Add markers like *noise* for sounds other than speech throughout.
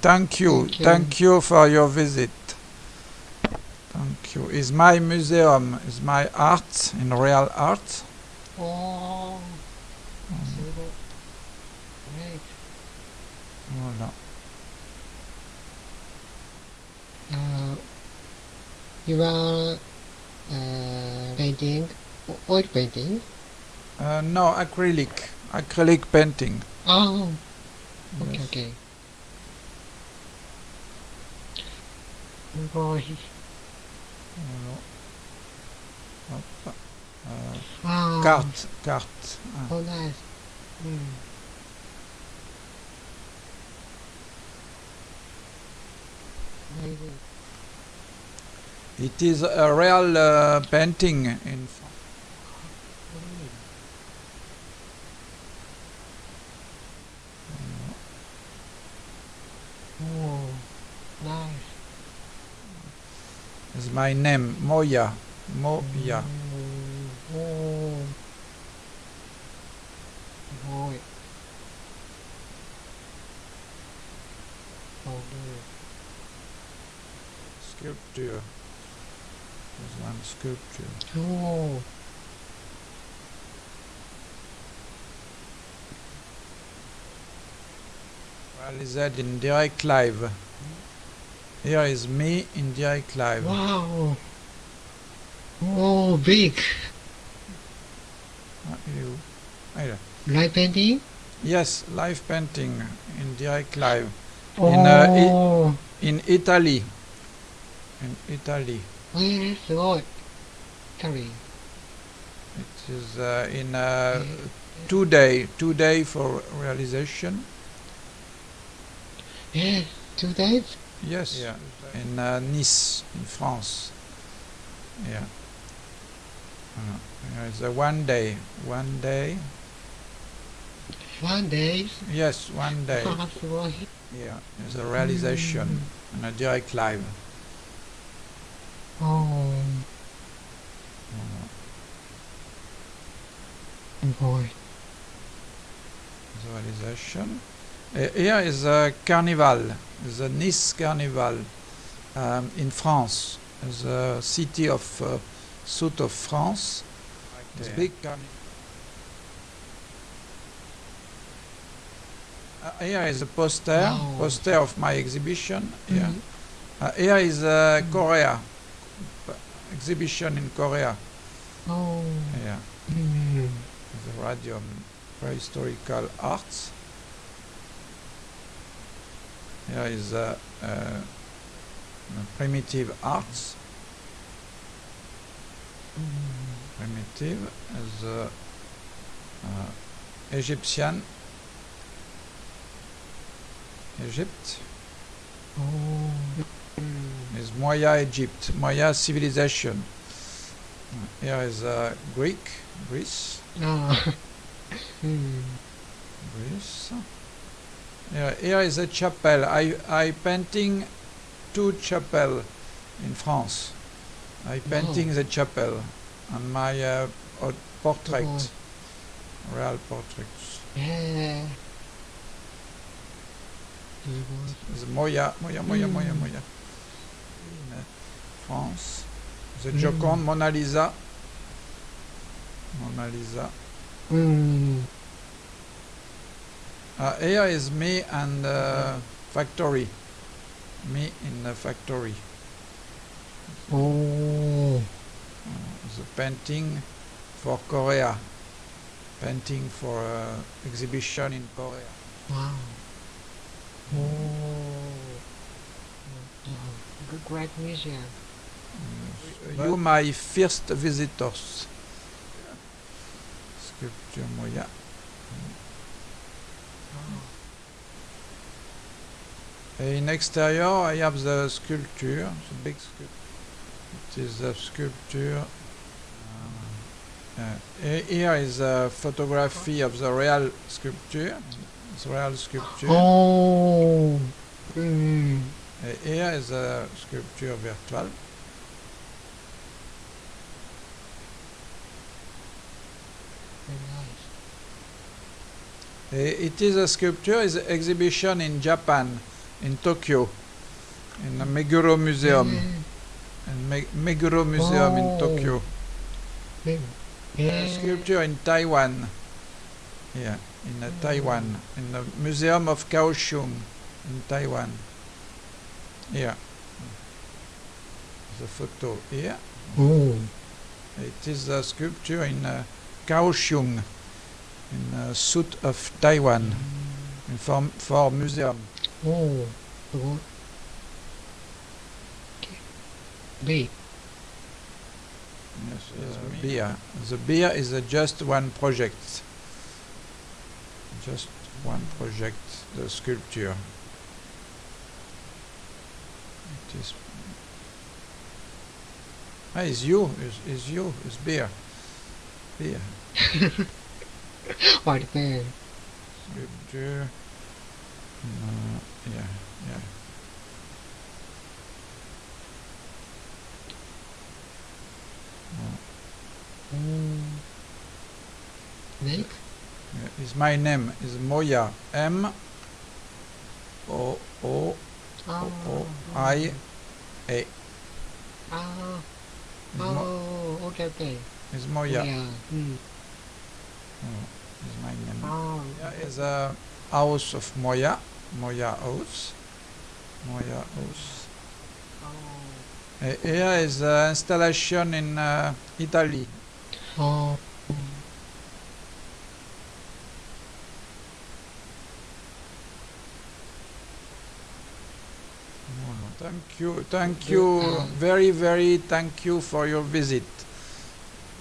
Thank you. Thank you. For your visit. Thank you. Is my museum, is my art in real art? Oh. Mm. Great. Voilà. Uh, you are uh, painting oil painting? Uh, no, acrylic. Acrylic painting. Oh. Okay. Yes. okay. Boy. Uh. Oh, nice. It is a real uh, painting in Oh, nice is my name Moya Moya sculpture. There's one sculpture. Oh. well is that in direct live here is me in the. Wow! Oh, big! are you. Either. Live painting? Yes, live painting in the. Oh. In, uh, I oh. in Italy. In Italy. Where is what? Italy. It is uh, in uh, two day, two day for realization. Yeah, two days? Yes. Yeah. In uh, Nice, in France. Yeah. Uh. It's a one day. One day. One day. Yes, one day. *laughs* yeah. It's a realization mm and a direct live. Oh. Uh-huh. oh boy. Visualization. Uh, here is a carnival the Nice Carnival um, in France, the city of uh, south of France. This big carnival. Uh, here is a poster, poster of my exhibition. Mm -hmm. Yeah. Mm-hmm. Uh, here is uh, mm. Korea, exhibition in Korea. Oh. Yeah. Mm-hmm. Mm. The radium prehistorical arts. Here is eh, eh, a, a primitive arts. Primitive is a, uh, Egyptian Egypt oh. is Maya Egypt, Maya civilization. Here is a Greek, Greece. Ah. *laughs* Hmm. Greece. Here is a chapel. I, I painting two chapel in France. I oh. painting the chapel and my uh, portrait, oh. real portraits. Yeah. The Moya, Moya, Moya, mm. Moya, Moya. In uh, France. The mm. Joconde, Mona Lisa. Mona Lisa. Mm. Uh, here is me and uh, factory. Me in the factory. Oh. Uh, the painting for Korea. Painting for uh, exhibition in Korea. Wow. Oh. Great museum. Mm, you my first visitors. Sculpture Moya. Mm. In exterior, I have the sculpture, the big sculpture. It is the sculpture. Uh, here is a photography of the real sculpture. The real sculpture. Oh. Mm. here is a sculpture virtual. It is a sculpture, is exhibition in Japan in Tokyo, in the Meguro Museum, in Me- Meguro Museum in Oh. Tokyo. Yeah. A sculpture in Taiwan. Yeah, in uh, Taiwan, in the Museum of Kaohsiung in Taiwan. Yeah. The photo here. Oh. It is a sculpture in uh, Kaohsiung, in uh, Sud of Taiwan, in for, for museum. Oh. Okay. Big. Yes, Yes, uh, beer. The beer is uh, just one project. Just one project, the sculpture. It is. Ah, it's you. It's, it's you. It's beer. Beer. *laughs* There. Sculpture. Uh, yeah, yeah. Mm. Next. Yeah, is my name is Moya M O O Oh. O I A. Is, Oh. Okay. Okay. is Moya. Yeah. Mm. Oh, is my name. Oh. Yeah, is a house of Moya. Moya house. Moya house. Oh. Uh, here is uh, installation in uh, Italy. Oh. Thank you, thank you, very, very thank you for your visit.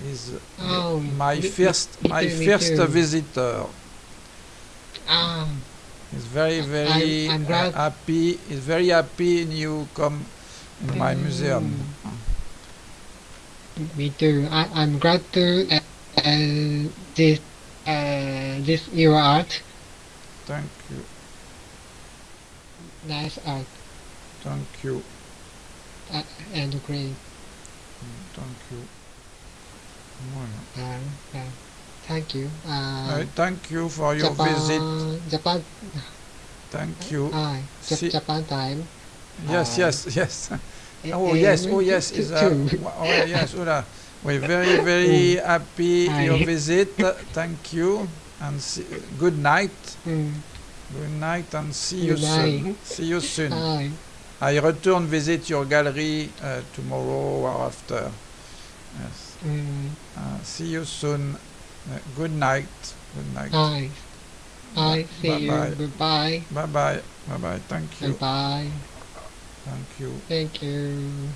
Is Oh, my me- first, me my me first too. visitor. Ah. Is very, very I'm glad- happy. Is very happy you come in my museum. Me too. I, I'm glad to uh, uh, this uh, this your art. Thank you, Nice art thank you, uh, and great. thank you. Uh, uh, thank you. Uh, Uh, thank you for your Japan, visit. Japan, Thank you. See- Japan time. Yes, uh, yes, yes. Eh, Oh eh, yes, oh yes, is uh, oh yes, Ola. We're *laughs* very, very happy Hi. your visit. Thank you, and see, good night. Mm. Good night, and see you Good soon. See you soon. Hi. I return visit your gallery uh, tomorrow or after. Mm. Uh, see you soon. Uh, good night. Good night. Hi. Hi. See Bye-bye. you. Bye bye. Bye bye. Thank you. Goodbye. Thank you. Thank you.